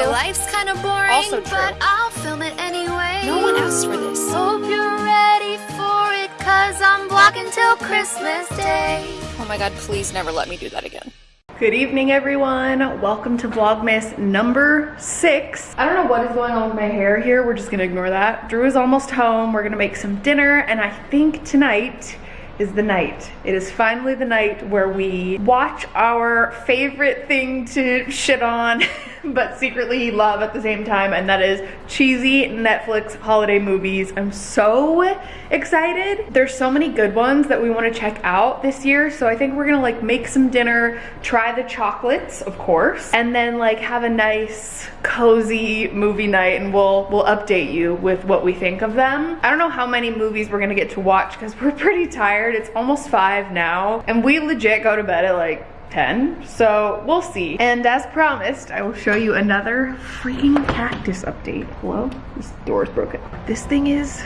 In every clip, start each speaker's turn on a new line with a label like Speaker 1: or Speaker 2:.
Speaker 1: My life's kind of boring,
Speaker 2: Also true.
Speaker 1: but I'll film it anyway.
Speaker 2: No one asked for this.
Speaker 1: Hope you're ready for it, cause I'm vlogging till Christmas Day.
Speaker 2: Oh my god, please never let me do that again.
Speaker 3: Good evening, everyone. Welcome to Vlogmas number six. I don't know what is going on with my hair here. We're just gonna ignore that. Drew is almost home. We're gonna make some dinner, and I think tonight is the night. It is finally the night where we watch our favorite thing to shit on, but secretly love at the same time, and that is cheesy Netflix holiday movies. I'm so excited. There's so many good ones that we want to check out this year, so I think we're gonna like make some dinner, try the chocolates, of course, and then like have a nice cozy movie night and we'll we'll update you with what we think of them. I don't know how many movies we're gonna get to watch because we're pretty tired. It's almost five now and we legit go to bed at like 10 so we'll see. And as promised i will show you another freaking cactus update. Hello? This door is broken. This thing is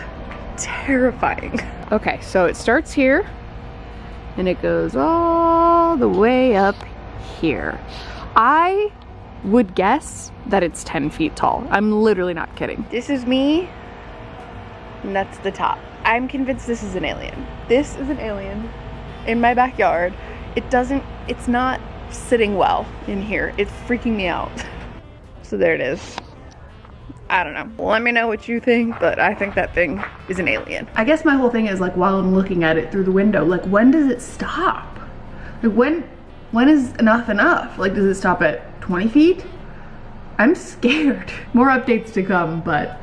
Speaker 3: terrifying. Okay so it starts here and it goes all the way up here. I would guess that it's 10 feet tall. I'm literally not kidding. This is me and that's the top. I'm convinced this is an alien. This is an alien in my backyard. It doesn't it's not sitting well in here it's freaking me out so there it is I don't know. Let me know what you think, but I think that thing is an alien. I guess my whole thing is like while I'm looking at it through the window, like when does it stop? Like when when is enough enough? Like does it stop at 20 feet? I'm scared. More updates to come, but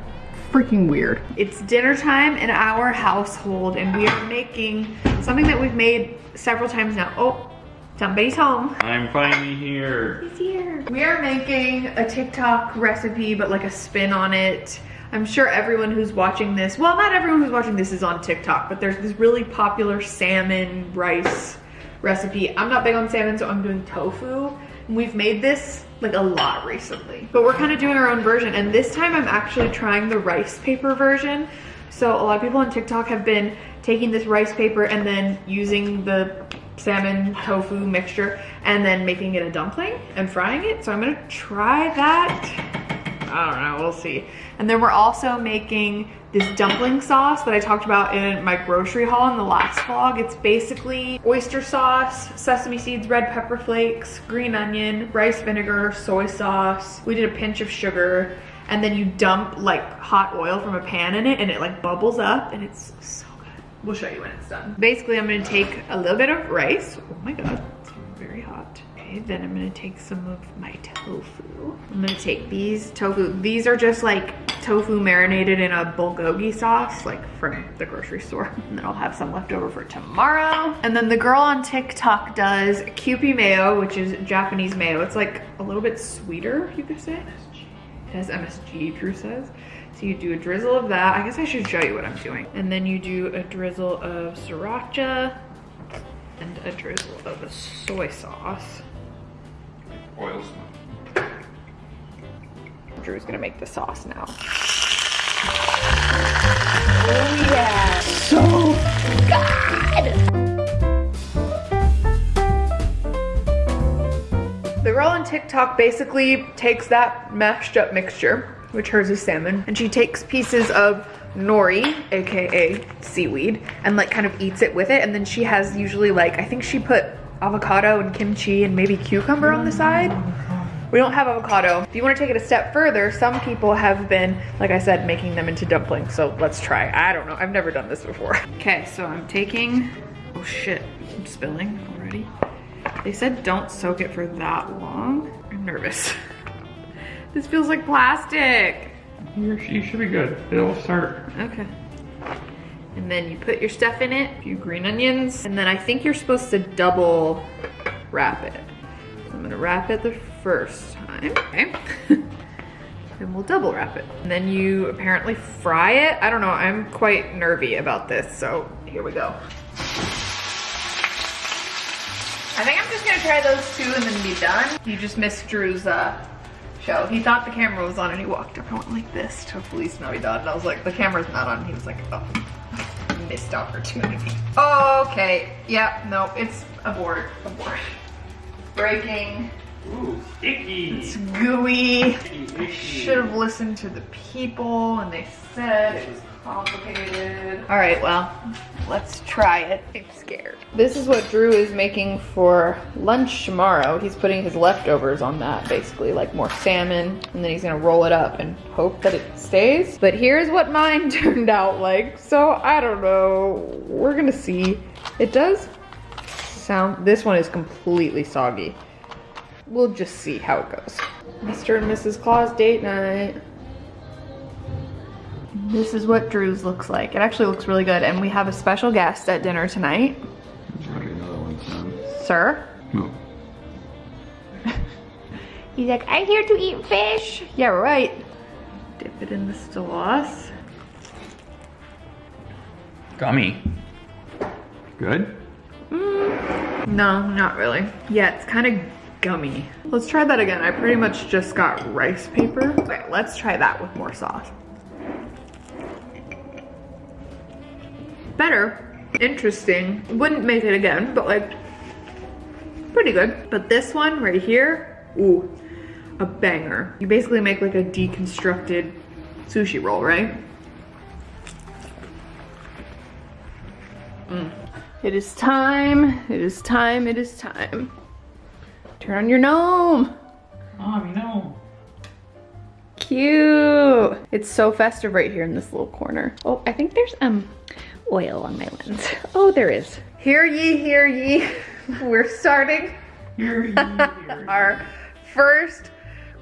Speaker 3: freaking weird. It's dinner time in our household and we are making something that we've made several times now. Oh, somebody's home.
Speaker 4: I'm finally here.
Speaker 3: He's here. We are making a TikTok recipe, but like a spin on it. I'm sure everyone who's watching this, well, not everyone who's watching this is on TikTok, but there's this really popular salmon rice recipe. I'm not big on salmon, so I'm doing tofu. And we've made this like a lot recently, but we're kind of doing our own version. And this time I'm actually trying the rice paper version. So a lot of people on TikTok have been taking this rice paper and then using the salmon tofu mixture and then making it a dumpling and frying it. So I'm gonna try that. I don't know, we'll see. And then we're also making this dumpling sauce that I talked about in my grocery haul in the last vlog. It's basically oyster sauce, sesame seeds, red pepper flakes, green onion, rice vinegar, soy sauce. We did a pinch of sugar and then you dump like hot oil from a pan in it and it like bubbles up and it's so We'll show you when it's done. Basically, I'm gonna take a little bit of rice. Oh my God, it's very hot. Okay, then I'm gonna take some of my tofu. I'm gonna take these tofu. These are just like tofu marinated in a bulgogi sauce, like from the grocery store. And then I'll have some left over for tomorrow. And then the girl on TikTok does Kewpie mayo, which is Japanese mayo. It's like a little bit sweeter, you could say. It has MSG, Drew says. So you do a drizzle of that. I guess I should show you what I'm doing. And then you do a drizzle of sriracha and a drizzle of the soy sauce.
Speaker 4: Oil
Speaker 3: Drew's gonna make the sauce now. Oh yeah, so good! The girl on TikTok basically takes that mashed up mixture which hers is salmon. And she takes pieces of nori, AKA seaweed, and like kind of eats it with it. And then she has usually like, I think she put avocado and kimchi and maybe cucumber on the side. We don't have avocado. If you wanna take it a step further, some people have been, like I said, making them into dumplings. So let's try. I don't know, I've never done this before. Okay, so I'm taking, oh shit, I'm spilling already. They said don't soak it for that long. I'm nervous. This feels like plastic.
Speaker 4: You're, should be good. It'll start.
Speaker 3: Okay. And then you put your stuff in it, a few green onions, and then I think you're supposed to double wrap it. So I'm gonna wrap it the first time, okay? and we'll double wrap it. And then you apparently fry it. I don't know, I'm quite nervy about this, so here we go. I think I'm just gonna try those two and then be done. You just missed Drew's uh, show. He thought the camera was on and he walked up and went like this to Feliz Navidad. And I was like, the camera's not on. He was like, oh, missed opportunity. Okay, yeah, no, it's abort, abort. Breaking.
Speaker 4: Ooh, sticky.
Speaker 3: It's gooey. I should have listened to the people and they said it was complicated. All right, well, let's try it. I'm scared. This is what Drew is making for lunch tomorrow. He's putting his leftovers on that, basically, like more salmon, and then he's gonna roll it up and hope that it stays. But here's what mine turned out like. So I don't know, we're gonna see. It does sound, this one is completely soggy. We'll just see how it goes. Mr. and Mrs. Claus date night. This is what Drew's looks like. It actually looks really good. And we have a special guest at dinner tonight.
Speaker 4: There's already another one.
Speaker 3: Sir.
Speaker 4: No.
Speaker 3: He's like, I'm here to eat fish. Yeah, right. Dip it in the sauce.
Speaker 4: Gummy. Good? Mm.
Speaker 3: No, not really. Yeah, it's kind of gummy. Let's try that again. I pretty much just got rice paper. Okay, let's try that with more sauce. Better. Interesting. Wouldn't make it again, but like, pretty good. But this one right here, ooh, a banger. You basically make like a deconstructed sushi roll, right? Mm. It is time, it is time, it is time. Turn on your gnome.
Speaker 4: Mom, no.
Speaker 3: Cute. It's so festive right here in this little corner. Oh, I think there's um oil on my lens. Oh, there is. Hear ye, hear ye. We're starting our first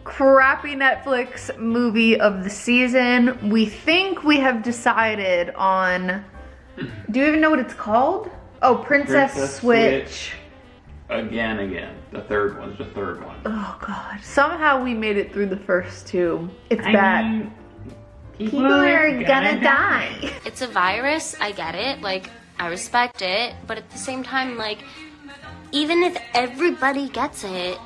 Speaker 3: crappy Netflix movie of the season. We think we have decided on, do you even know what it's called? Oh, Princess,
Speaker 4: Princess
Speaker 3: Switch.
Speaker 4: Switch. Again, again. The third one's the third one.
Speaker 3: Oh God. Somehow we made it through the first two. It's
Speaker 4: I
Speaker 3: bad.
Speaker 4: mean,
Speaker 3: People are gonna die.
Speaker 5: It's a virus, I get it, like, I respect it, but at the same time, like, even if everybody gets it,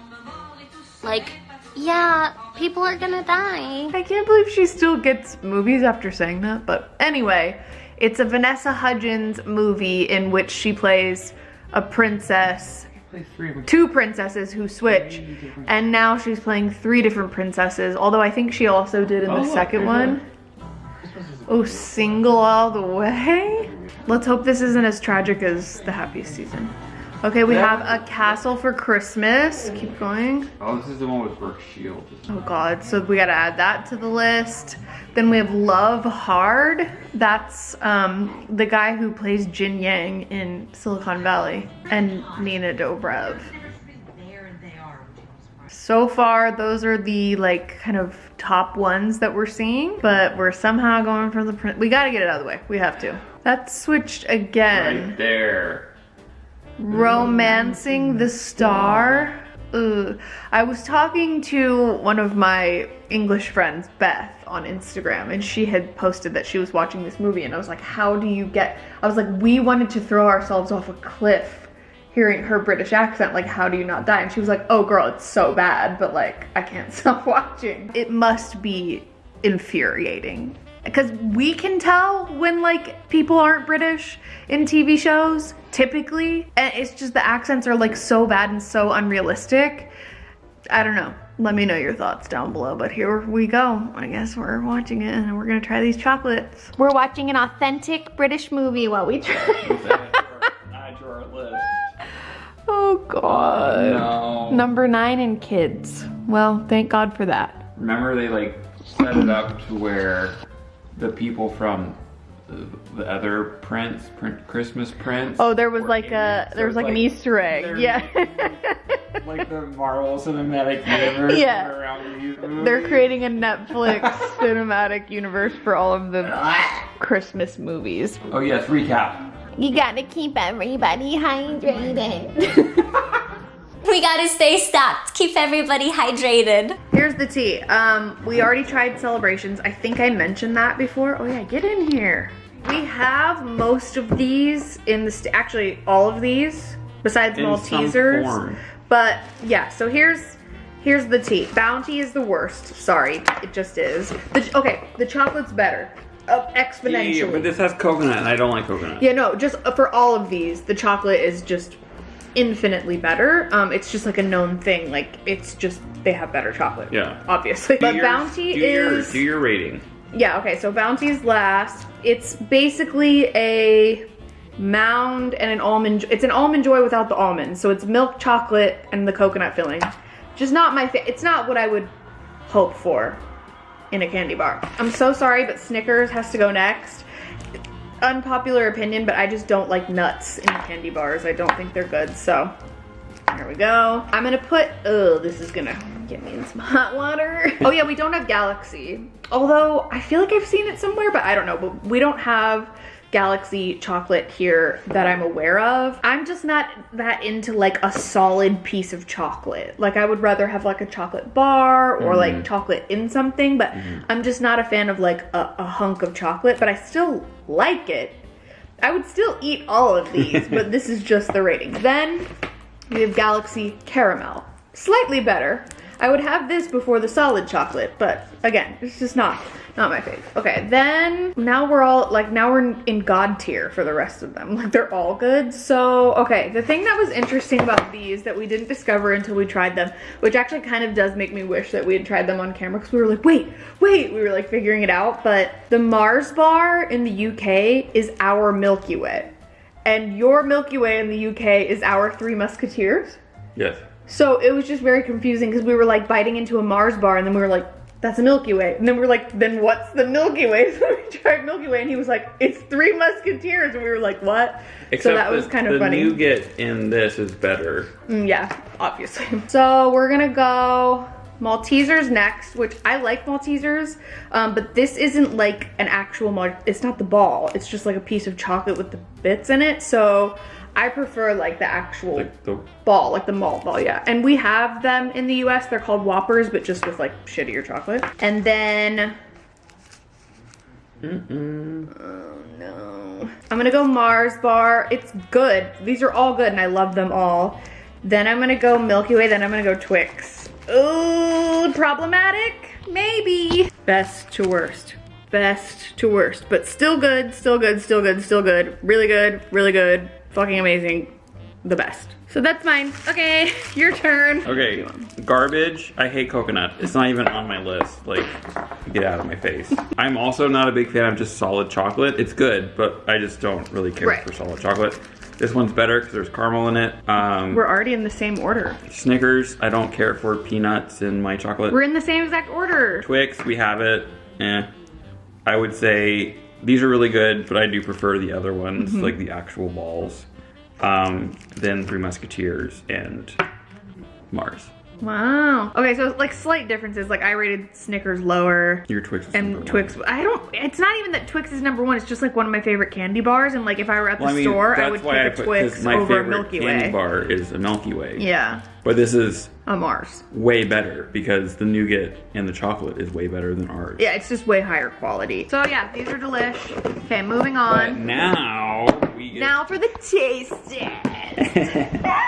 Speaker 5: like, yeah, people are gonna die.
Speaker 3: I can't believe she still gets movies after saying that. But anyway, it's a Vanessa Hudgens movie in which she plays a princess,
Speaker 4: Play three
Speaker 3: two princesses who switch. And now she's playing three different princesses. Although I think she also did in
Speaker 4: Oh,
Speaker 3: the
Speaker 4: look,
Speaker 3: second
Speaker 4: there's
Speaker 3: one. Oh, single all the way? Let's hope this isn't as tragic as the happiest season. Okay, we have a castle for Christmas. Keep going.
Speaker 4: Oh, this is the one with Brooke Shields.
Speaker 3: Oh god, so we gotta add that to the list. Then we have Love Hard. That's um, the guy who plays Jin Yang in Silicon Valley and Nina Dobrev. So far, those are the like kind of top ones that we're seeing, but we're somehow going for the print. We gotta get it out of the way. We have to. That's switched again.
Speaker 4: Right there.
Speaker 3: Romancing the Star. Ugh. I was talking to one of my English friends, Beth, on Instagram, and she had posted that she was watching this movie, and I was like, How do you get. I was like, We wanted to throw ourselves off a cliff hearing her British accent. Like, how do you not die? And she was like, Oh, girl, it's so bad, but like, I can't stop watching. It must be infuriating because we can tell when like people aren't British in TV shows typically and it's just the accents are like so bad and so unrealistic I don't know let me know your thoughts down below but here we go I guess we're watching it and we're gonna try these chocolates we're watching an authentic British movie while we try
Speaker 4: Add our list.
Speaker 3: Oh god
Speaker 4: No.
Speaker 3: number nine in kids well thank God for that
Speaker 4: Remember they like set it up to where the people from the, the other Prince, Prin- Christmas Prince.
Speaker 3: oh there was like a there was like an Easter egg yeah
Speaker 4: like the Marvel Cinematic Universe.
Speaker 3: Yeah.
Speaker 4: around these
Speaker 3: They're creating a Netflix cinematic universe for all of the ah. Christmas movies.
Speaker 4: Oh yes, recap.
Speaker 1: You gotta keep everybody hydrated. we gotta stay stocked. Keep everybody hydrated.
Speaker 3: Here's the tea. Um, we already tried celebrations. I think I mentioned that before. Oh yeah, get in here. We have most of these in the st- actually all of these besides
Speaker 4: In some
Speaker 3: Maltesers.
Speaker 4: form.
Speaker 3: But yeah, so here's here's the tea. Bounty is the worst. Sorry, it just is. The, okay, the chocolate's better. Up exponentially.
Speaker 4: but this has coconut, and I don't like coconut.
Speaker 3: Yeah, no, just uh, for all of these, the chocolate is just infinitely better. Um, it's just like a known thing. Like it's just they have better chocolate.
Speaker 4: Yeah.
Speaker 3: obviously.
Speaker 4: Do
Speaker 3: But
Speaker 4: your-
Speaker 3: Bounty
Speaker 4: do your,
Speaker 3: is
Speaker 4: do your rating.
Speaker 3: yeah. Okay, so Bounty's last. It's basically a mound and an almond. It's an almond joy without the almonds. So it's milk chocolate and the coconut filling. Just not my. Fa- it's not what I would hope for in a candy bar. I'm so sorry, but Snickers has to go next. Unpopular opinion, but I just don't like nuts in candy bars. I don't think they're good. So there we go. I'm gonna put, oh, this is gonna get me in some hot water. oh yeah, we don't have Galaxy. Although I feel like I've seen it somewhere, but I don't know. But we don't have Galaxy chocolate here that I'm aware of. I'm just not that into like a solid piece of chocolate. Like I would rather have like a chocolate bar or mm-hmm. like chocolate in something, but mm-hmm. I'm just not a fan of like a, a hunk of chocolate, but I still like it. I would still eat all of these, but this is just the rating. Then we have Galaxy Caramel. Slightly better. I would have this before the solid chocolate, but again, it's just not not my fave. Okay, then now we're all like now we're in God tier for the rest of them. Like they're all good. So okay, the thing that was interesting about these that we didn't discover until we tried them, which actually kind of does make me wish that we had tried them on camera because we were like, wait, wait, we were like figuring it out. But the Mars bar in the UK is our Milky Way and your Milky Way in the UK is our Three Musketeers.
Speaker 4: Yes.
Speaker 3: So it was just very confusing because we were like biting into a Mars bar and then we were like, that's a Milky Way. And then we were like, then what's the Milky Way? So we tried Milky Way and he was like, it's Three Musketeers. And we were like, what? so that was kind of funny.
Speaker 4: the
Speaker 3: funny.
Speaker 4: nougat in this is better.
Speaker 3: Mm, yeah, obviously. So we're gonna go Maltesers next, which I like Maltesers, um, but this isn't like an actual Mal- It's not the ball. It's just like a piece of chocolate with the bits in it. So I prefer like the actual
Speaker 4: Like the
Speaker 3: ball, like the malt ball, yeah. And we have them in the US. They're called Whoppers, but just with like shittier chocolate. And then. Mm -mm. Oh no. I'm gonna go Mars bar. It's good. These are all good and I love them all. Then I'm gonna go Milky Way, then I'm gonna go Twix. Ooh, problematic? Maybe. Best to worst. Best to worst. But still good, still good, still good, still good. Really good, really good. Fucking amazing. The best. So that's mine. Okay, your turn.
Speaker 4: Okay, garbage. I hate coconut. It's not even on my list. Like, get out of my face. I'm also not a big fan of just solid chocolate. It's good, but I just don't really care
Speaker 3: Right.
Speaker 4: for solid chocolate. This one's better because there's caramel in it. Um,
Speaker 3: We're already in the same order.
Speaker 4: Snickers. I don't care for peanuts in my chocolate.
Speaker 3: We're in the same exact order.
Speaker 4: Twix. We have it. Eh. I would say these are really good, but I do prefer the other ones,
Speaker 3: Mm-hmm.
Speaker 4: like the actual balls. Um, then Three Musketeers and Mars.
Speaker 3: Wow. Okay, so like slight differences. Like I rated Snickers lower.
Speaker 4: Your Twix
Speaker 3: And
Speaker 4: one.
Speaker 3: Twix, I don't. It's not even that Twix is number one. It's just like one of my favorite candy bars. And like if I were at the
Speaker 4: Well, I mean,
Speaker 3: store, I would
Speaker 4: why I
Speaker 3: pick a
Speaker 4: put
Speaker 3: Twix
Speaker 4: my
Speaker 3: over a
Speaker 4: favorite
Speaker 3: Milky
Speaker 4: candy
Speaker 3: Way.
Speaker 4: bar is a Milky Way.
Speaker 3: Yeah,
Speaker 4: But this is
Speaker 3: a Mars.
Speaker 4: way better because the nougat and the chocolate is way better than ours.
Speaker 3: Yeah, it's just way higher quality. So yeah, these are delish. Okay, moving
Speaker 4: But
Speaker 3: on.
Speaker 4: now we get
Speaker 3: Now for the taste test.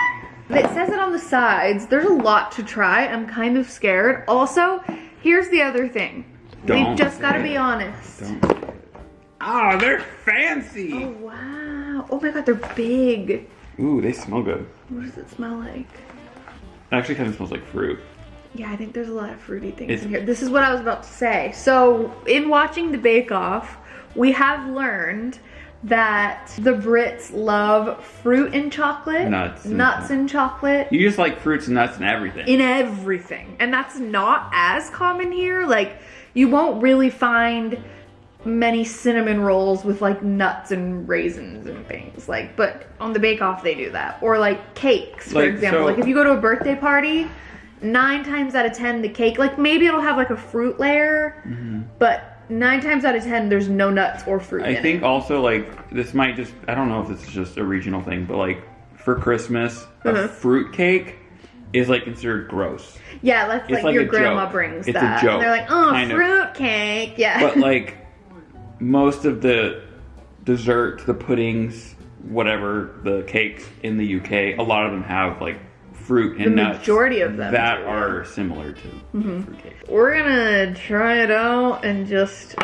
Speaker 3: It says it on the sides. There's a lot to try. I'm kind of scared. Also, here's the other thing.
Speaker 4: Don't
Speaker 3: We've just got to be honest.
Speaker 4: Don't. Oh, they're fancy.
Speaker 3: Oh wow. Oh my god, they're big.
Speaker 4: Ooh, they smell good.
Speaker 3: What does it smell like?
Speaker 4: It actually kind of smells like fruit.
Speaker 3: Yeah, I think there's a lot of fruity things
Speaker 4: It's-
Speaker 3: in here. This is what I was about to say. So, in watching the Bake Off, we have learned that the Brits love fruit and chocolate,
Speaker 4: Nuts and-
Speaker 3: nuts and chocolate
Speaker 4: You just like fruits and nuts and everything.
Speaker 3: in everything. And that's not as common here. Like, you won't really find many cinnamon rolls with like nuts and raisins and things. Like, but on the Bake Off, they do that. Or like cakes, for
Speaker 4: Like,
Speaker 3: example.
Speaker 4: so-
Speaker 3: like, if you go to a birthday party, nine times out of ten, the cake, like maybe it'll have like a fruit layer, mm-hmm. but nine times out of ten, there's no nuts or fruit
Speaker 4: I
Speaker 3: in
Speaker 4: think
Speaker 3: it.
Speaker 4: also like this might just I don't know if this is just a regional thing, but like for Christmas, a
Speaker 3: Mhm.
Speaker 4: fruit cake is like considered gross.
Speaker 3: Yeah, that's like,
Speaker 4: like
Speaker 3: your grandma
Speaker 4: joke.
Speaker 3: brings
Speaker 4: It's a
Speaker 3: that.
Speaker 4: joke,
Speaker 3: and they're like, oh,
Speaker 4: kind of.
Speaker 3: fruit cake. Yeah.
Speaker 4: But like most of the dessert, the puddings, whatever, the cakes in the UK, a lot of them have like fruit and
Speaker 3: The
Speaker 4: nuts.
Speaker 3: majority of them
Speaker 4: that are similar to
Speaker 3: Mm-hmm.
Speaker 4: fruit cake.
Speaker 3: We're gonna try it out and just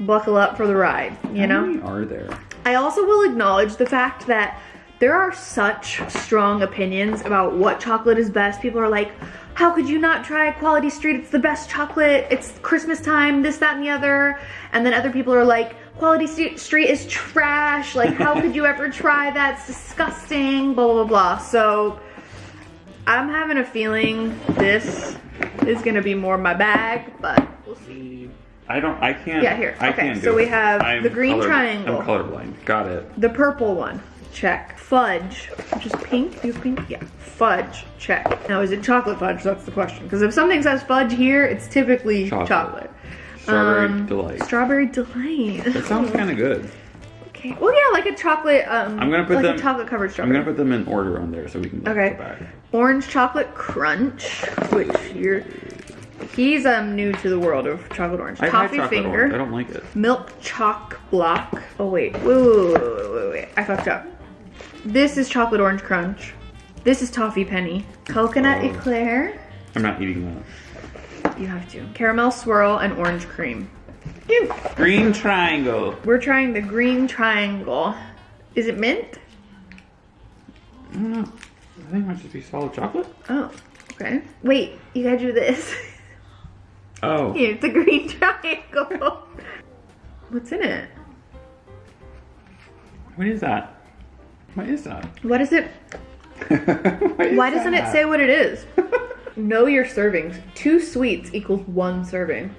Speaker 3: buckle up for the ride, you
Speaker 4: How
Speaker 3: know?
Speaker 4: many are there?
Speaker 3: I also will acknowledge the fact that there are such strong opinions about what chocolate is best. People are like, how could you not try Quality Street? It's the best chocolate. It's Christmas time, this, that, and the other. And then other people are like, Quality Street is trash. Like, how could you ever try that? It's disgusting, blah, blah, blah. So, I'm having a feeling this is gonna be more my bag, but we'll see.
Speaker 4: I don't. I can't.
Speaker 3: Yeah, here.
Speaker 4: I
Speaker 3: Okay, so we
Speaker 4: it.
Speaker 3: have
Speaker 4: I'm
Speaker 3: the green
Speaker 4: color-
Speaker 3: triangle.
Speaker 4: I'm colorblind. Got it.
Speaker 3: The purple one, check. Fudge, which is pink. Do you have pink? Yeah. Fudge, check. Now, is it chocolate fudge? That's the question. Because if something says fudge here, it's typically
Speaker 4: Chocolate.
Speaker 3: chocolate.
Speaker 4: Strawberry
Speaker 3: Um,
Speaker 4: delight.
Speaker 3: Strawberry delight.
Speaker 4: That sounds kind of good.
Speaker 3: Okay. Well, yeah, like a chocolate. Um,
Speaker 4: I'm gonna put
Speaker 3: like
Speaker 4: them-
Speaker 3: a chocolate covered
Speaker 4: I'm gonna put them in order on there so we can
Speaker 3: Okay.
Speaker 4: back.
Speaker 3: Orange chocolate crunch, which you're. He's um new to the world of chocolate orange.
Speaker 4: I've
Speaker 3: Toffee
Speaker 4: chocolate
Speaker 3: finger.
Speaker 4: orange. I don't like it.
Speaker 3: Milk chalk block. Oh wait, wait, wait, wait, wait, wait, wait. I fucked up. This is chocolate orange crunch. This is toffee penny. Coconut
Speaker 4: Oh.
Speaker 3: eclair.
Speaker 4: I'm not eating that.
Speaker 3: You have to. Caramel swirl and orange cream.
Speaker 4: Green triangle.
Speaker 3: We're trying the green triangle. Is it mint?
Speaker 4: I don't know. I think it might just be solid chocolate.
Speaker 3: Oh, okay. Wait, you gotta do this.
Speaker 4: Oh.
Speaker 3: It's a green triangle. What's in it?
Speaker 4: What is that? What is that?
Speaker 3: What is it? Why doesn't it say what it is? know your servings. Two sweets equals one serving.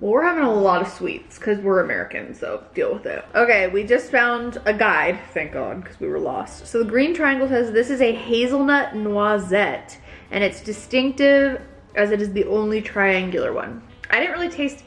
Speaker 3: Well, we're having a lot of sweets because we're American, so deal with it. Okay, we just found a guide, thank God, because we were lost. So the green triangle says this is a hazelnut noisette, and it's distinctive as it is the only triangular one. I didn't really taste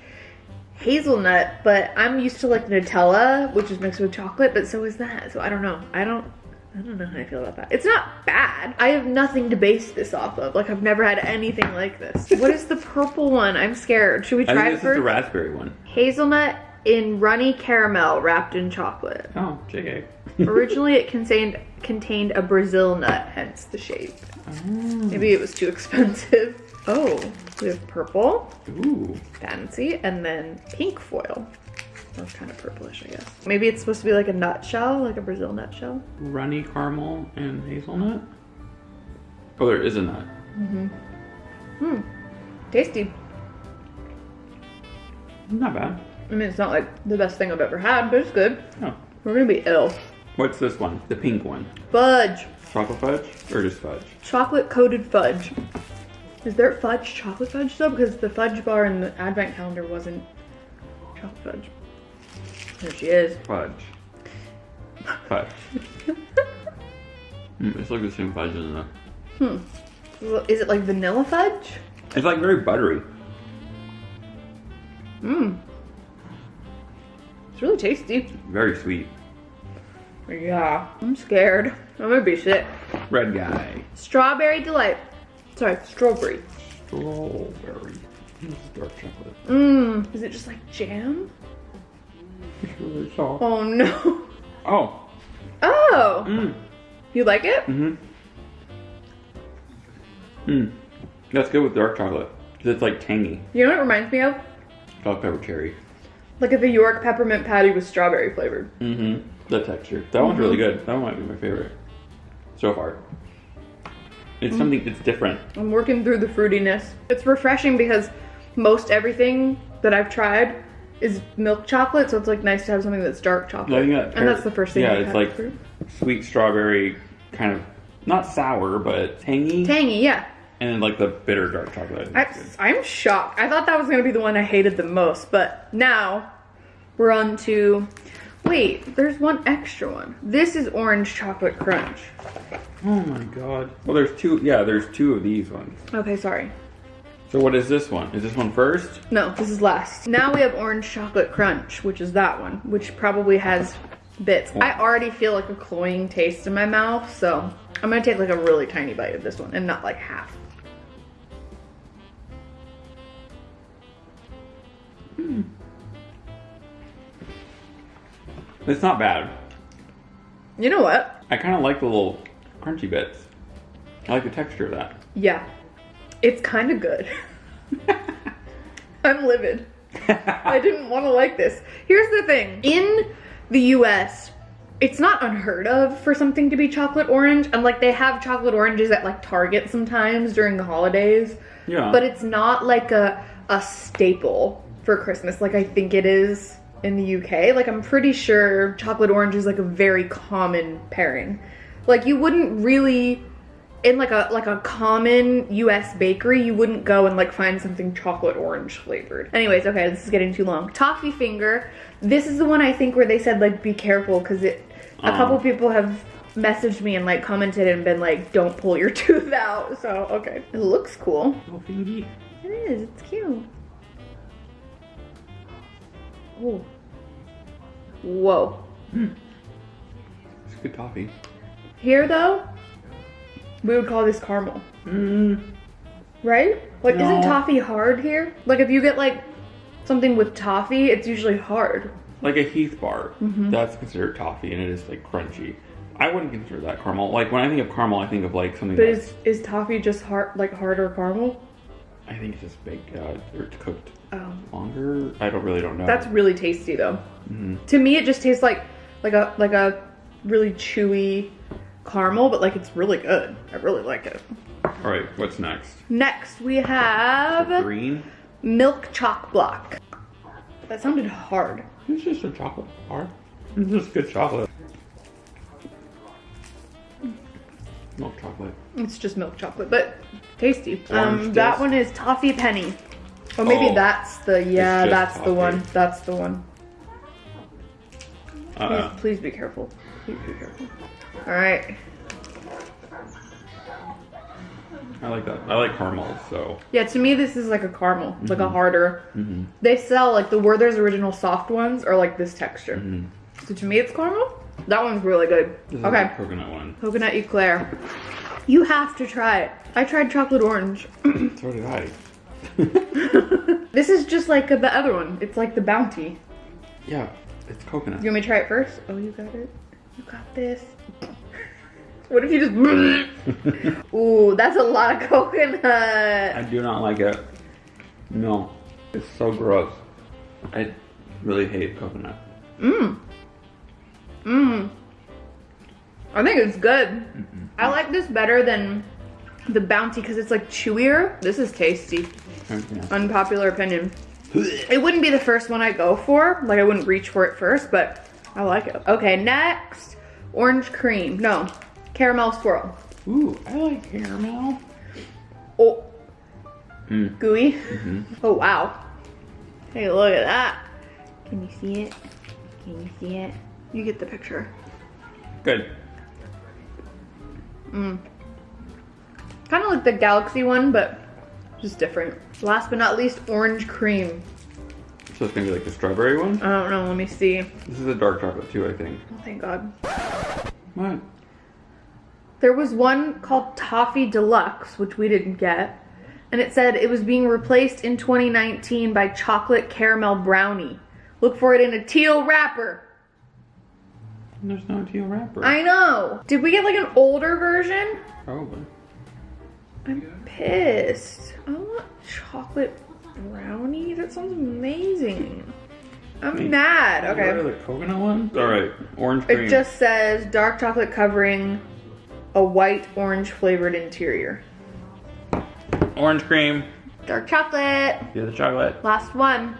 Speaker 3: hazelnut, but I'm used to like Nutella, which is mixed with chocolate, but so is that. So I don't know. I don't I don't know how I feel about that. It's not bad. I have nothing to base this off of. Like I've never had anything like this. what is the purple one? I'm scared. Should we
Speaker 4: I
Speaker 3: try
Speaker 4: think
Speaker 3: it
Speaker 4: this is the raspberry one.
Speaker 3: Hazelnut in runny caramel wrapped in chocolate.
Speaker 4: Oh, JK.
Speaker 3: Originally it contained contained a Brazil nut, hence the shape. Oh. Maybe it was too expensive. Oh, we have purple,
Speaker 4: Ooh.
Speaker 3: fancy, and then pink foil. That's kind of purplish, I guess. Maybe it's supposed to be like a nutshell, like a Brazil nutshell.
Speaker 4: Runny caramel and hazelnut. Oh, there is a nut. Mm-hmm. Mm.
Speaker 3: Tasty.
Speaker 4: Not bad.
Speaker 3: I mean, it's not like the best thing I've ever had, but it's good.
Speaker 4: Oh.
Speaker 3: We're gonna be ill.
Speaker 4: What's this one? The pink one.
Speaker 3: Fudge.
Speaker 4: Chocolate fudge or just fudge?
Speaker 3: Chocolate coated fudge. Is there fudge chocolate fudge though? Because the fudge bar in the advent calendar wasn't chocolate fudge. There she is.
Speaker 4: Fudge. Fudge. mm, it's like the same fudge, isn't
Speaker 3: Is it like vanilla fudge?
Speaker 4: It's like very buttery.
Speaker 3: Mmm. It's really tasty.
Speaker 4: Very sweet.
Speaker 3: Yeah. I'm scared. I'm gonna be sick.
Speaker 4: Red guy.
Speaker 3: Strawberry delight. Sorry, strawberry.
Speaker 4: Strawberry. This is dark chocolate.
Speaker 3: Mmm. Is it just like jam?
Speaker 4: It's really soft.
Speaker 3: Oh no.
Speaker 4: Oh.
Speaker 3: Oh.
Speaker 4: Mmm.
Speaker 3: You like it?
Speaker 4: Mm-hmm. Mmm. That's good with dark chocolate. 'Cause it's like tangy.
Speaker 3: You know what it reminds me of?
Speaker 4: Salt pepper cherry.
Speaker 3: Like if a York peppermint patty was strawberry flavored.
Speaker 4: Mm-hmm. The texture. That one's really good. That one might be my favorite. So far. It's something it's different.
Speaker 3: I'm working through the fruitiness. It's refreshing because most everything that I've tried is milk chocolate, so it's like nice to have something that's dark chocolate.
Speaker 4: I think that
Speaker 3: and that's the first thing.
Speaker 4: Yeah, it's like
Speaker 3: fruit.
Speaker 4: sweet strawberry, kind of not sour, but tangy,
Speaker 3: tangy, yeah.
Speaker 4: and then like the bitter dark chocolate.
Speaker 3: I, I'm shocked. I thought that was gonna be the one I hated the most, but now we're on to. Wait, there's one extra one. This is orange chocolate crunch.
Speaker 4: oh my god. Well, there's two. Yeah, there's two of these ones.
Speaker 3: Okay, sorry.
Speaker 4: So what is this one? Is this one first?
Speaker 3: No, this is last. Now we have orange chocolate crunch, which is that one, which probably has bits. I already feel like a cloying taste in my mouth, so I'm gonna take like a really tiny bite of this one and not like half. Hmm.
Speaker 4: It's not bad.
Speaker 3: You know what?
Speaker 4: I kind of like the little crunchy bits. I like the texture of that.
Speaker 3: Yeah, it's kind of good. I'm livid. I didn't want to like this. Here's the thing in the US, it's not unheard of for something to be chocolate orange. And like they have chocolate oranges at like Target sometimes during the holidays.
Speaker 4: Yeah.
Speaker 3: But it's not like a a staple for Christmas like I think it is in the UK. Like I'm pretty sure chocolate orange is like a very common pairing. Like you wouldn't really in like a like a common US bakery, you wouldn't go and like find something chocolate orange flavored. Anyways, okay, this is getting too long. Toffee finger. This is the one I think where they said like be careful because it a
Speaker 4: Oh.
Speaker 3: couple people have messaged me and like commented and been like don't pull your tooth out. So okay. It looks cool.
Speaker 4: Oh.
Speaker 3: It is, it's cute. Oh. Whoa.
Speaker 4: It's good toffee.
Speaker 3: Here though, we would call this caramel.
Speaker 4: Mm,
Speaker 3: Right? Like, isn't toffee hard here? Like, if you get like something with toffee, it's usually hard.
Speaker 4: like a Heath bar.
Speaker 3: Mm-hmm.
Speaker 4: That's considered toffee, and it is like crunchy. I wouldn't consider that caramel. Like when I think of caramel, I think of like something.
Speaker 3: But is is toffee just hard, like harder caramel?
Speaker 4: I think it's just baked uh, or it's cooked
Speaker 3: Oh,
Speaker 4: longer. I don't really don't know.
Speaker 3: that's really tasty though.
Speaker 4: Mm-hmm.
Speaker 3: To me, it just tastes like like a like a really chewy caramel, but like it's really good. I really like it.
Speaker 4: All right. What's next?
Speaker 3: Next, we have
Speaker 4: Green.
Speaker 3: milk choc block. That sounded hard.
Speaker 4: It's just a chocolate bar. It's just good chocolate. Milk chocolate.
Speaker 3: It's just milk chocolate, but tasty. Um, that one is toffee penny. Or maybe
Speaker 4: Oh.
Speaker 3: that's the yeah, that's the one. That's the one.
Speaker 4: Uh,
Speaker 3: Please, please be careful. Please be careful. All right.
Speaker 4: I like that. I like caramel. So
Speaker 3: Yeah, to me this is like a caramel, It's like
Speaker 4: Mm-hmm.
Speaker 3: a harder. They sell like the Werther's original soft ones are like this texture. So to me it's caramel. That one's really good.
Speaker 4: Mm-hmm. this is
Speaker 3: Okay.
Speaker 4: coconut one.
Speaker 3: Coconut eclair. You have to try it. I tried chocolate orange.
Speaker 4: So did I.
Speaker 3: this is just like the other one. It's like the bounty.
Speaker 4: Yeah, it's coconut.
Speaker 3: You want me to try it first? Oh, you got it. You got this. What if you just? Ooh, that's a lot of coconut.
Speaker 4: I do not like it. No, it's so gross. I really hate coconut.
Speaker 3: Mmm. Mmm. I think it's good. I like this better than the bounty because it's like chewier. This is tasty. Unpopular opinion. It wouldn't be the first one I go for. Like I wouldn't reach for it first, but I like it. Okay, next, orange cream. No, caramel swirl.
Speaker 4: Ooh, I like caramel.
Speaker 3: Oh,
Speaker 4: Mm.
Speaker 3: gooey. Oh wow. Hey, look at that. Can you see it? Can you see it? You get the picture.
Speaker 4: Good.
Speaker 3: Kind of like the galaxy one, but just different. Last but not least, orange cream.
Speaker 4: So it's gonna be like the strawberry one.
Speaker 3: I don't know. Let me see.
Speaker 4: This is a dark chocolate too, I think.
Speaker 3: Oh, thank God.
Speaker 4: What?
Speaker 3: There was one called Toffee Deluxe, which we didn't get. And it said it was being replaced in 2019 by Chocolate Caramel Brownie. Look for it in a teal wrapper.
Speaker 4: There's no teal wrapper.
Speaker 3: I know. Did we get like an older version?
Speaker 4: Probably.
Speaker 3: I'm pissed. I want chocolate brownie. That sounds amazing. I'm
Speaker 4: Wait,
Speaker 3: mad.
Speaker 4: What are
Speaker 3: Okay.
Speaker 4: the coconut ones? All right, orange cream.
Speaker 3: It just says dark chocolate covering a white orange flavored interior.
Speaker 4: orange cream.
Speaker 3: Dark chocolate.
Speaker 4: Yeah, the chocolate.
Speaker 3: Last one.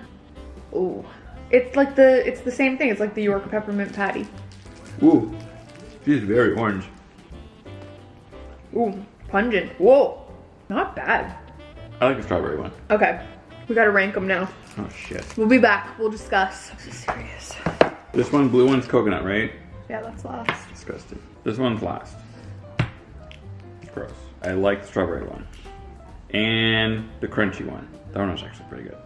Speaker 3: Ooh. It's like the it's the same thing. It's like the York peppermint patty.
Speaker 4: Ooh, she's very orange.
Speaker 3: Ooh, pungent. Whoa. Not bad.
Speaker 4: I like the strawberry one.
Speaker 3: Okay. We gotta rank them now.
Speaker 4: Oh shit.
Speaker 3: We'll be back. We'll discuss. This is serious.
Speaker 4: This one, blue one's coconut, right?
Speaker 3: Yeah, that's last.
Speaker 4: Disgusting. This one's last. Gross. I like the strawberry one. And the crunchy one. That one was actually pretty good.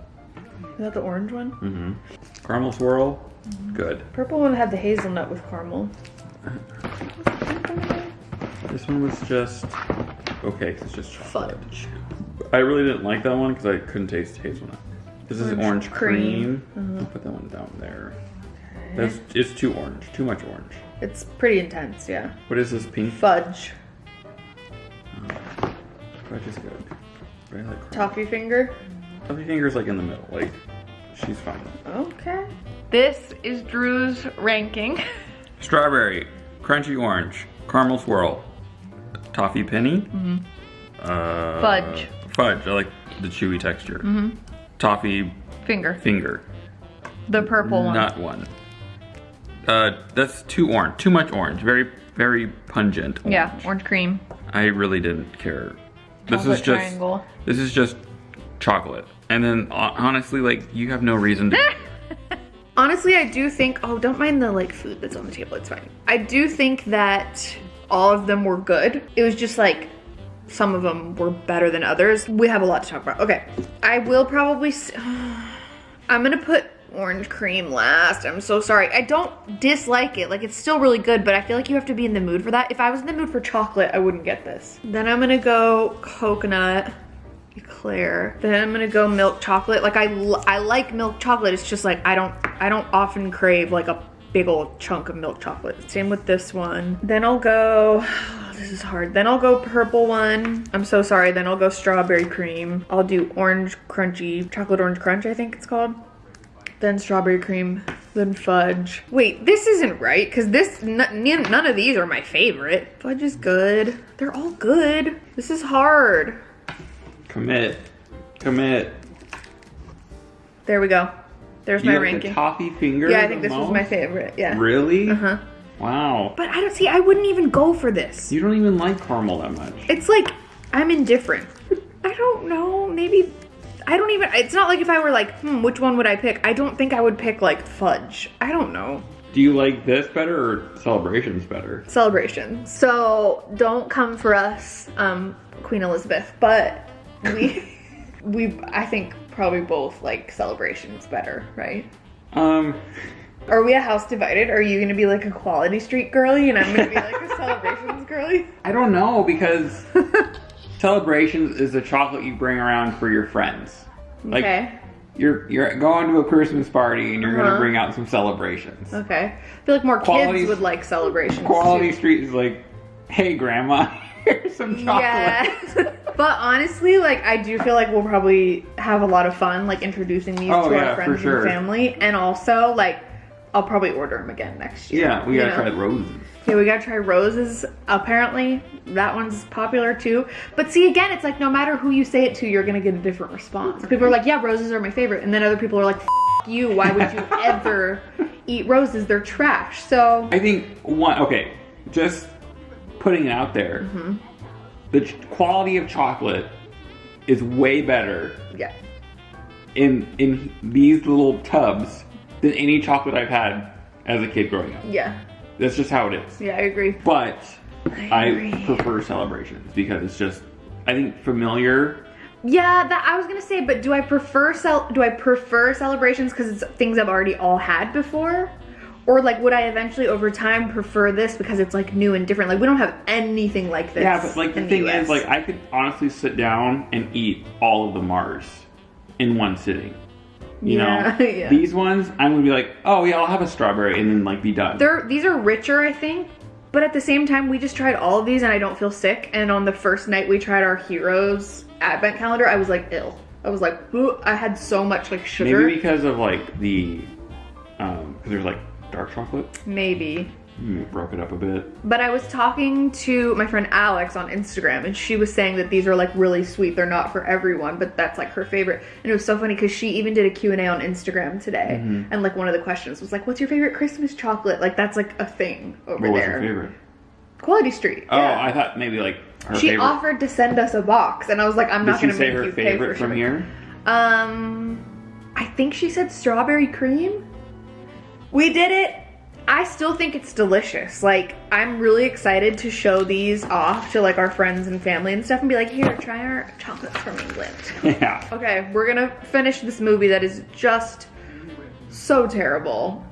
Speaker 3: Is that the orange one?
Speaker 4: Mm-hmm. Caramel swirl, good.
Speaker 3: Purple one had the hazelnut with caramel.
Speaker 4: This one was just okay. it's just chocolate.
Speaker 3: Fudge.
Speaker 4: I really didn't like that one because I couldn't taste hazelnut. This is
Speaker 3: Orange
Speaker 4: orange
Speaker 3: cream.
Speaker 4: cream. I'll put that one down there. That's it's too orange. Too much orange.
Speaker 3: It's pretty intense, yeah.
Speaker 4: What is this pink?
Speaker 3: Fudge.
Speaker 4: Fudge is good. I like.
Speaker 3: Toffee finger.
Speaker 4: Toffee finger's like in the middle. Like she's fine.
Speaker 3: Okay. This is Drew's ranking.
Speaker 4: Strawberry, crunchy orange, caramel swirl, toffee penny. Uh,
Speaker 3: Fudge.
Speaker 4: Fudge. I like the chewy texture. Mm -hmm. Toffee
Speaker 3: Finger.
Speaker 4: finger.
Speaker 3: The purple one.
Speaker 4: Nut one. Uh, that's too orange. Too much orange. Very, very pungent. Orange.
Speaker 3: Yeah, orange cream.
Speaker 4: I really didn't care. This is just.
Speaker 3: triangle.
Speaker 4: This is just chocolate. And then uh, honestly, like you have no reason to.
Speaker 3: Honestly, I do think, oh, don't mind the like food that's on the table, it's fine. I do think that all of them were good. It was just like some of them were better than others. We have a lot to talk about. Okay, I will probably, I'm gonna put orange cream last. I'm so sorry. I don't dislike it. Like it's still really good, but I feel like you have to be in the mood for that. If I was in the mood for chocolate, I wouldn't get this. Then I'm gonna go coconut. Eclair. Then I'm gonna go milk chocolate. Like I, I like milk chocolate. It's just like I don't, I don't often crave like a big old chunk of milk chocolate. Same with this one. Then I'll go. this is hard. Then I'll go purple one. I'm so sorry. Then I'll go strawberry cream. I'll do orange crunchy chocolate orange crunch. I think it's called. Then strawberry cream. Then fudge. Wait, this isn't right because this none of these are my favorite. Fudge is good. They're all good. This is hard.
Speaker 4: Commit. Commit.
Speaker 3: There we go. There's
Speaker 4: You
Speaker 3: my ranking.
Speaker 4: toffee finger.
Speaker 3: Yeah, I think this was my favorite. Yeah.
Speaker 4: Really?
Speaker 3: Uh huh.
Speaker 4: Wow.
Speaker 3: But I don't see. I wouldn't even go for this.
Speaker 4: You don't even like caramel that much.
Speaker 3: It's like I'm indifferent. I don't know. Maybe I don't even. It's not like if I were like, hmm, which one would I pick? I don't think I would pick like fudge. I don't know.
Speaker 4: Do you like this better or celebrations better?
Speaker 3: Celebration. So don't come for us, um, Queen Elizabeth. But we, we, I think probably both like celebrations better, right?
Speaker 4: Um,
Speaker 3: Are we a house divided? Are you gonna be like a quality street girly and I'm gonna be like a celebrations girly?
Speaker 4: I don't know because celebrations is the chocolate you bring around for your friends. Like
Speaker 3: okay.
Speaker 4: you're you're going to a Christmas party and you're
Speaker 3: Uh-huh.
Speaker 4: gonna bring out some celebrations.
Speaker 3: Okay. I feel like more
Speaker 4: Quality-
Speaker 3: kids would like celebrations.
Speaker 4: Quality
Speaker 3: too.
Speaker 4: Street is like, hey grandma, here's some chocolate.
Speaker 3: Yeah. but honestly, like I do feel like we'll probably have a lot of fun like introducing these
Speaker 4: Oh,
Speaker 3: to
Speaker 4: yeah,
Speaker 3: our friends
Speaker 4: sure.
Speaker 3: and family. And also like I'll probably order them again next year.
Speaker 4: Yeah, we gotta
Speaker 3: know?
Speaker 4: try the roses.
Speaker 3: Yeah, we gotta try roses. Apparently, that one's popular too. But see, again, it's like no matter who you say it to, you're gonna get a different response. People are like, "Yeah, roses are my favorite," and then other people are like, F- "You, why would you ever eat roses? They're trash." So
Speaker 4: I think one. Okay, just putting it out there.
Speaker 3: Mm-hmm.
Speaker 4: The ch- quality of chocolate is way better
Speaker 3: yeah,
Speaker 4: in in these little tubs than any chocolate I've had as a kid growing up.
Speaker 3: yeah,
Speaker 4: That's just how it is.
Speaker 3: yeah, I agree.
Speaker 4: But
Speaker 3: I
Speaker 4: I, prefer celebrations because it's just I think familiar.
Speaker 3: Yeah, that I was gonna say, but do I prefer cel- do I prefer celebrations because it's things I've already all had before, or like would I eventually over time prefer this because it's like new and different? Like we don't have anything like this.
Speaker 4: Yeah, but like the
Speaker 3: in
Speaker 4: thing is, like I could honestly sit down and eat all of the Mars in one sitting. You
Speaker 3: Yeah,
Speaker 4: know,
Speaker 3: yeah.
Speaker 4: these ones I'm gonna be like, oh yeah, I'll have a strawberry and then like be done.
Speaker 3: they're these are richer, I think. But at the same time, we just tried all of these and I don't feel sick. And on the first night we tried our Heroes advent calendar, I was like ill. I was like, "Ooh," I had so much like sugar.
Speaker 4: Maybe because of like the, um, because there's like dark chocolate.
Speaker 3: Maybe.
Speaker 4: Mm, broke it up a bit.
Speaker 3: But I was talking to my friend Alex on Instagram, and she was saying that these are like really sweet. They're not for everyone, but that's like her favorite. And it was so funny because she even did a Q&A on Instagram today.
Speaker 4: Mm-hmm.
Speaker 3: And like one of the questions was like, what's your favorite Christmas chocolate? Like that's like a thing over
Speaker 4: What was your favorite?
Speaker 3: Quality Street.
Speaker 4: Oh,
Speaker 3: yeah.
Speaker 4: I thought maybe like her
Speaker 3: she
Speaker 4: favorite.
Speaker 3: offered to send us a box, and I was like, I'm
Speaker 4: Did
Speaker 3: not gonna
Speaker 4: say
Speaker 3: make
Speaker 4: her
Speaker 3: you pay for
Speaker 4: favorite from here?
Speaker 3: Um, I think she said strawberry cream. We did it. I still think it's delicious. Like, I'm really excited to show these off to like our friends and family and stuff and be like, here, try our chocolates from England.
Speaker 4: Yeah.
Speaker 3: Okay, we're gonna finish this movie that is just so terrible.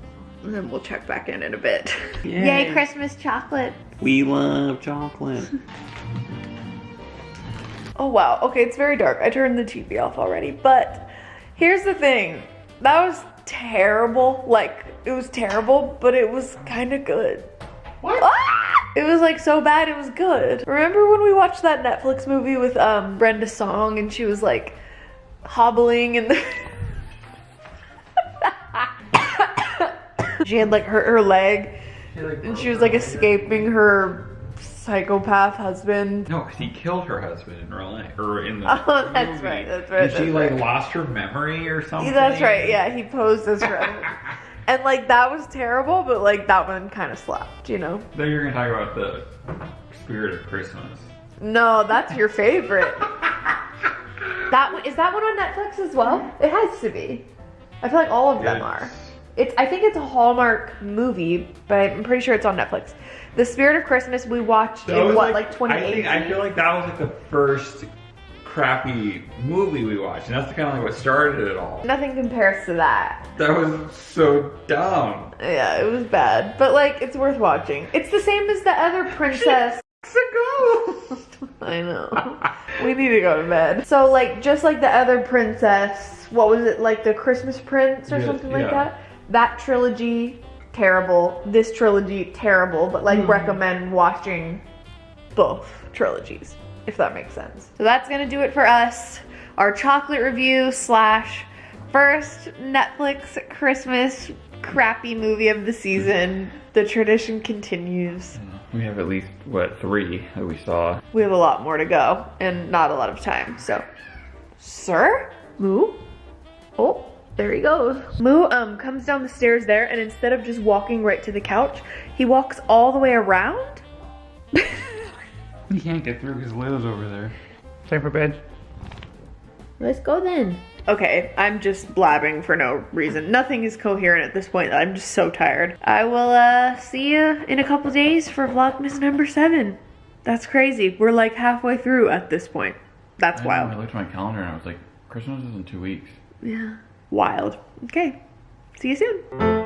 Speaker 3: And then we'll check back in in a bit.
Speaker 4: Yay.
Speaker 3: Yay, Christmas chocolate.
Speaker 4: We love chocolate.
Speaker 3: Oh wow. Okay, it's very dark. I turned the TV off already. But here's the thing. That was terrible. Like it was terrible, but it was kind of good.
Speaker 4: What?
Speaker 3: Ah! It was like so bad it was good. Remember when we watched that Netflix movie with um Brenda Song and she was like hobbling and she had like hurt her leg and she was like escaping her psychopath husband.
Speaker 4: No, because he killed her husband in real life, or in the
Speaker 3: Oh, that's
Speaker 4: movie.
Speaker 3: right, that's right,
Speaker 4: Did she
Speaker 3: that's
Speaker 4: like lost her memory or something?
Speaker 3: That's right. Yeah, he posed as her. And like that was terrible, but like that one kind of slapped, you know.
Speaker 4: Then you're gonna talk about the spirit of Christmas.
Speaker 3: No, that's your favorite. that one is that one on Netflix as well? It has to be. I feel like all of them
Speaker 4: Yes.
Speaker 3: are. It's I think it's a Hallmark movie, but I'm pretty sure it's on Netflix. The Spirit of Christmas we watched
Speaker 4: That
Speaker 3: in what like
Speaker 4: I,
Speaker 3: 2018.
Speaker 4: think, I feel like that was like the first crappy movie we watched, and that's kind of like what started it all.
Speaker 3: Nothing compares to that.
Speaker 4: That was so dumb.
Speaker 3: Yeah, it was bad, but like it's worth watching. It's the same as the other princess. I know. we need to go to bed. So like just like the other princess, what was it like the Christmas Prince or
Speaker 4: Yeah,
Speaker 3: something like
Speaker 4: yeah.
Speaker 3: that? That trilogy terrible. This trilogy terrible, but like
Speaker 4: Hmm.
Speaker 3: recommend watching both trilogies if that makes sense. So that's going to do it for us. Our chocolate review slash first Netflix Christmas crappy movie of the season. The tradition continues.
Speaker 4: We have at least what three that we saw.
Speaker 3: We have a lot more to go and not a lot of time. So, sir, Moo. Oh, there he goes. Moo um comes down the stairs there, and instead of just walking right to the couch, he walks all the way around.
Speaker 4: he can't get through because Liz over there. Time for bed.
Speaker 3: Let's go then. Okay, I'm just blabbing for no reason. Nothing is coherent at this point. I'm just so tired. I will uh see you in a couple days for Vlogmas number seven. That's crazy. We're like halfway through at this point. That's
Speaker 6: I
Speaker 3: wild.
Speaker 6: I looked at my calendar and I was like, Christmas is in two weeks.
Speaker 3: Yeah. Wild. Okay. See you soon.